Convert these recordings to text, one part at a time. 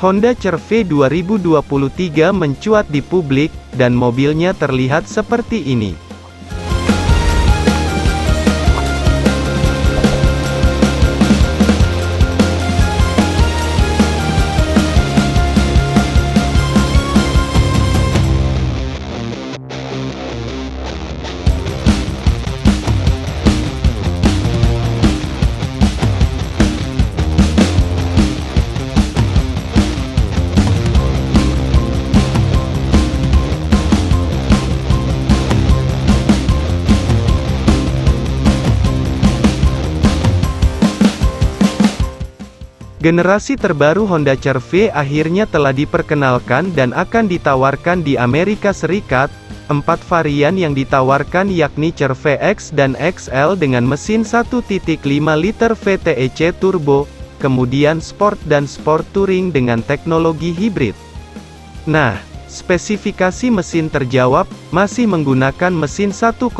Honda CR-V 2023 mencuat di publik, dan mobilnya terlihat seperti ini. Generasi terbaru Honda CR-V akhirnya telah diperkenalkan dan akan ditawarkan di Amerika Serikat. Empat varian yang ditawarkan yakni CR-V X dan XL dengan mesin 1.5 liter VTEC turbo, kemudian Sport dan Sport Touring dengan teknologi hibrid. Nah, spesifikasi mesin terjawab, masih menggunakan mesin 1,5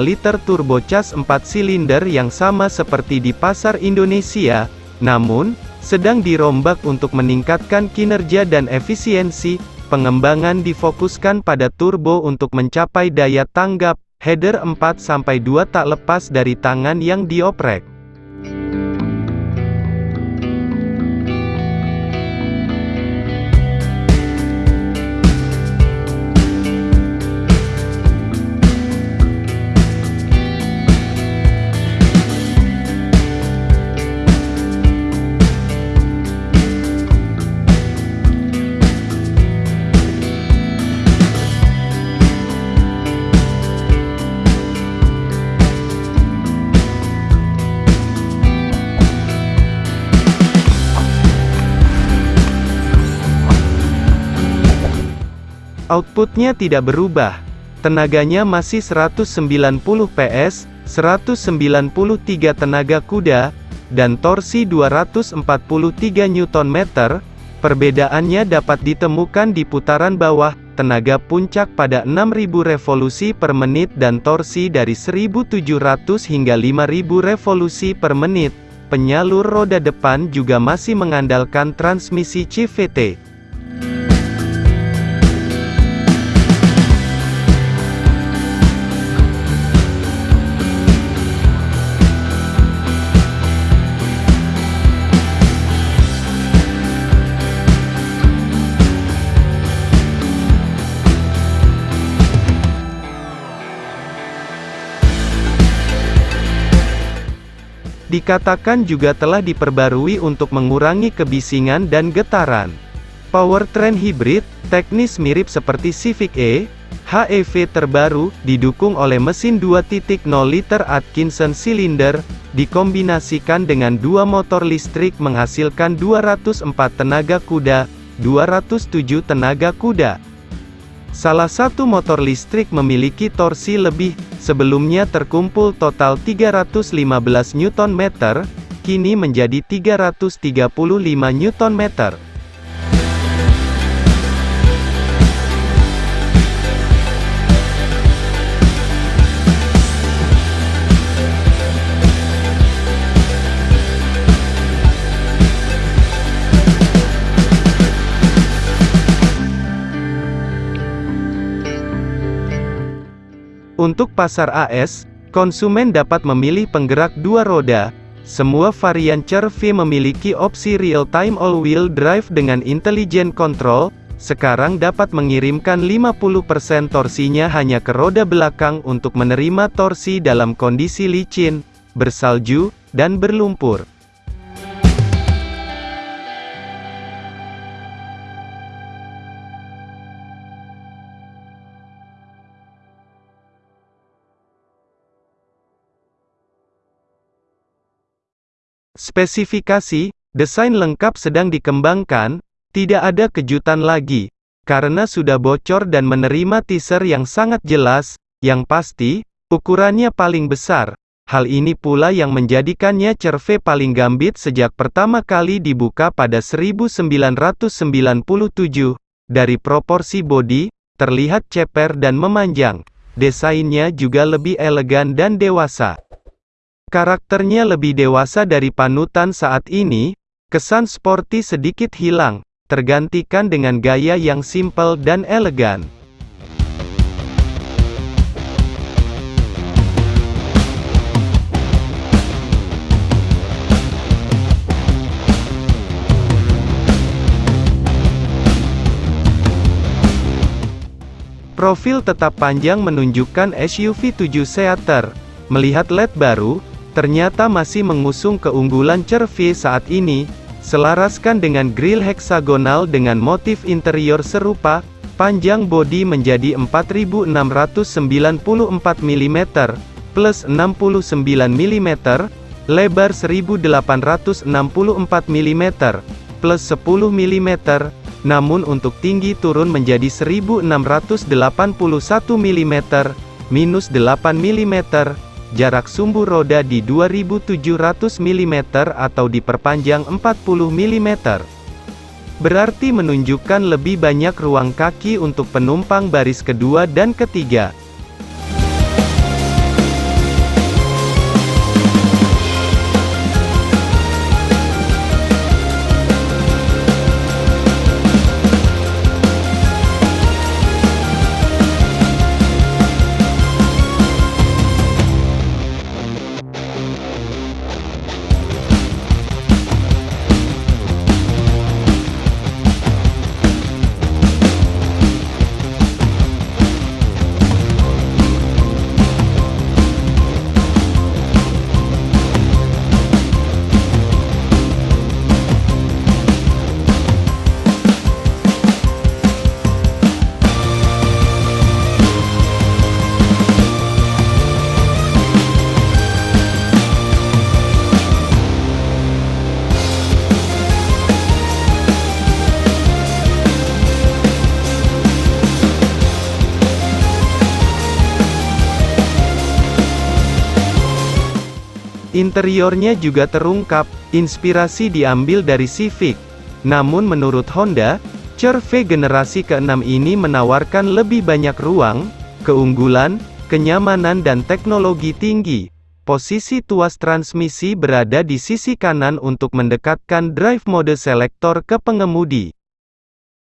liter turbocharged 4 silinder yang sama seperti di pasar Indonesia, namun, sedang dirombak untuk meningkatkan kinerja dan efisiensi, pengembangan difokuskan pada turbo untuk mencapai daya tanggap, header 4-2 tak lepas dari tangan yang dioprek. Outputnya tidak berubah. Tenaganya masih 190 PS, 193 tenaga kuda, dan torsi 243 Nm. Perbedaannya dapat ditemukan di putaran bawah, tenaga puncak pada 6000 revolusi per menit dan torsi dari 1700 hingga 5000 revolusi per menit. Penyalur roda depan juga masih mengandalkan transmisi CVT. Dikatakan juga telah diperbarui untuk mengurangi kebisingan dan getaran. Powertrain hibrid, teknis mirip seperti Civic E, HEV terbaru, didukung oleh mesin 2.0 liter Atkinson silinder, dikombinasikan dengan dua motor listrik menghasilkan 204 tenaga kuda, 207 tenaga kuda. Salah satu motor listrik memiliki torsi lebih, sebelumnya terkumpul total 315 Nm, kini menjadi 335 Nm. Untuk pasar AS, konsumen dapat memilih penggerak dua roda. Semua varian CR-V memiliki opsi real-time all-wheel drive dengan intelligent control, sekarang dapat mengirimkan 50% torsinya hanya ke roda belakang untuk menerima torsi dalam kondisi licin, bersalju, dan berlumpur. Spesifikasi, desain lengkap sedang dikembangkan, tidak ada kejutan lagi, karena sudah bocor dan menerima teaser yang sangat jelas, yang pasti, ukurannya paling besar. Hal ini pula yang menjadikannya cerve paling gambit sejak pertama kali dibuka pada 1997. Dari proporsi bodi, terlihat ceper dan memanjang. Desainnya juga lebih elegan dan dewasa. Karakternya lebih dewasa dari panutan saat ini, kesan sporty sedikit hilang, tergantikan dengan gaya yang simpel dan elegan. Profil tetap panjang menunjukkan SUV 7 seater. Melihat LED baru, ternyata masih mengusung keunggulan CR-V saat ini, selaraskan dengan grill heksagonal dengan motif interior serupa, panjang bodi menjadi 4694 mm, plus 69 mm, lebar 1864 mm, plus 10 mm, namun untuk tinggi turun menjadi 1681 mm, minus 8 mm, jarak sumbu roda di 2700 mm atau diperpanjang 40 mm. Berarti menunjukkan lebih banyak ruang kaki untuk penumpang baris kedua dan ketiga. Interiornya juga terungkap, inspirasi diambil dari Civic. Namun menurut Honda, CR-V generasi ke-6 ini menawarkan lebih banyak ruang, keunggulan, kenyamanan dan teknologi tinggi. Posisi tuas transmisi berada di sisi kanan untuk mendekatkan drive mode selektor ke pengemudi.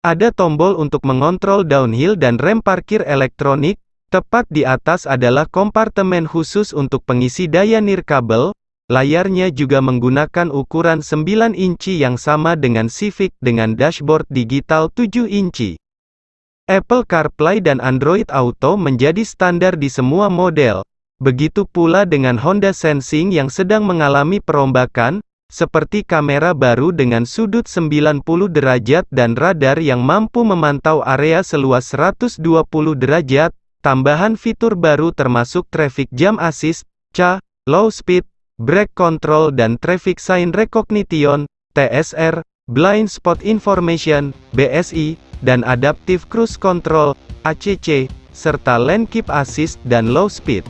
Ada tombol untuk mengontrol downhill dan rem parkir elektronik, tepat di atas adalah kompartemen khusus untuk pengisi daya nirkabel, Layarnya juga menggunakan ukuran 9 inci yang sama dengan Civic dengan dashboard digital 7 inci. Apple CarPlay dan Android Auto menjadi standar di semua model. Begitu pula dengan Honda Sensing yang sedang mengalami perombakan, seperti kamera baru dengan sudut 90 derajat dan radar yang mampu memantau area seluas 120 derajat, tambahan fitur baru termasuk Traffic Jam Assist, CA, Low Speed, Brake Control dan Traffic Sign Recognition, TSR, Blind Spot Information, BSI, dan Adaptive Cruise Control, ACC, serta Lane Keep Assist dan Low Speed.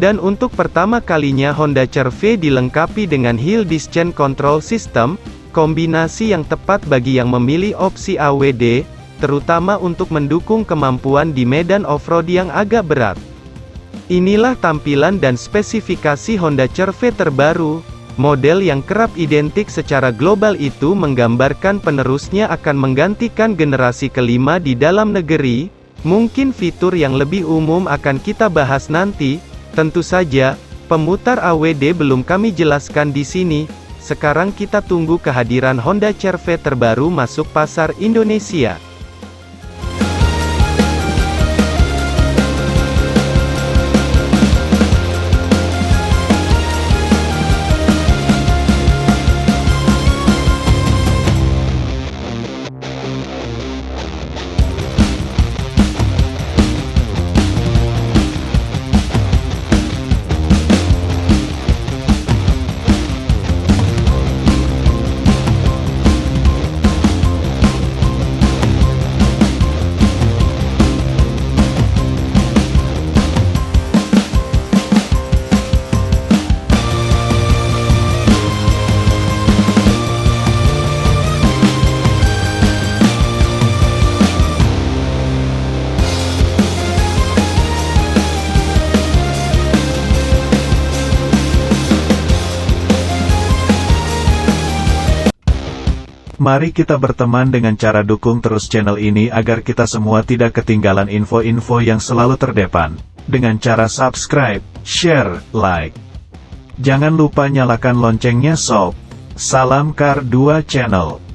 Dan untuk pertama kalinya Honda CR-V dilengkapi dengan Hill Descent Control System, kombinasi yang tepat bagi yang memilih opsi AWD, terutama untuk mendukung kemampuan di medan off-road yang agak berat. Inilah tampilan dan spesifikasi Honda CR-V terbaru, model yang kerap identik secara global itu menggambarkan penerusnya akan menggantikan generasi kelima di dalam negeri, mungkin fitur yang lebih umum akan kita bahas nanti, Tentu saja, pemutar AWD belum kami jelaskan di sini, sekarang kita tunggu kehadiran Honda CR-V terbaru masuk pasar Indonesia. Mari kita berteman dengan cara dukung terus channel ini agar kita semua tidak ketinggalan info-info yang selalu terdepan. Dengan cara subscribe, share, like. Jangan lupa nyalakan loncengnya sob. Salam Kar 2 Channel.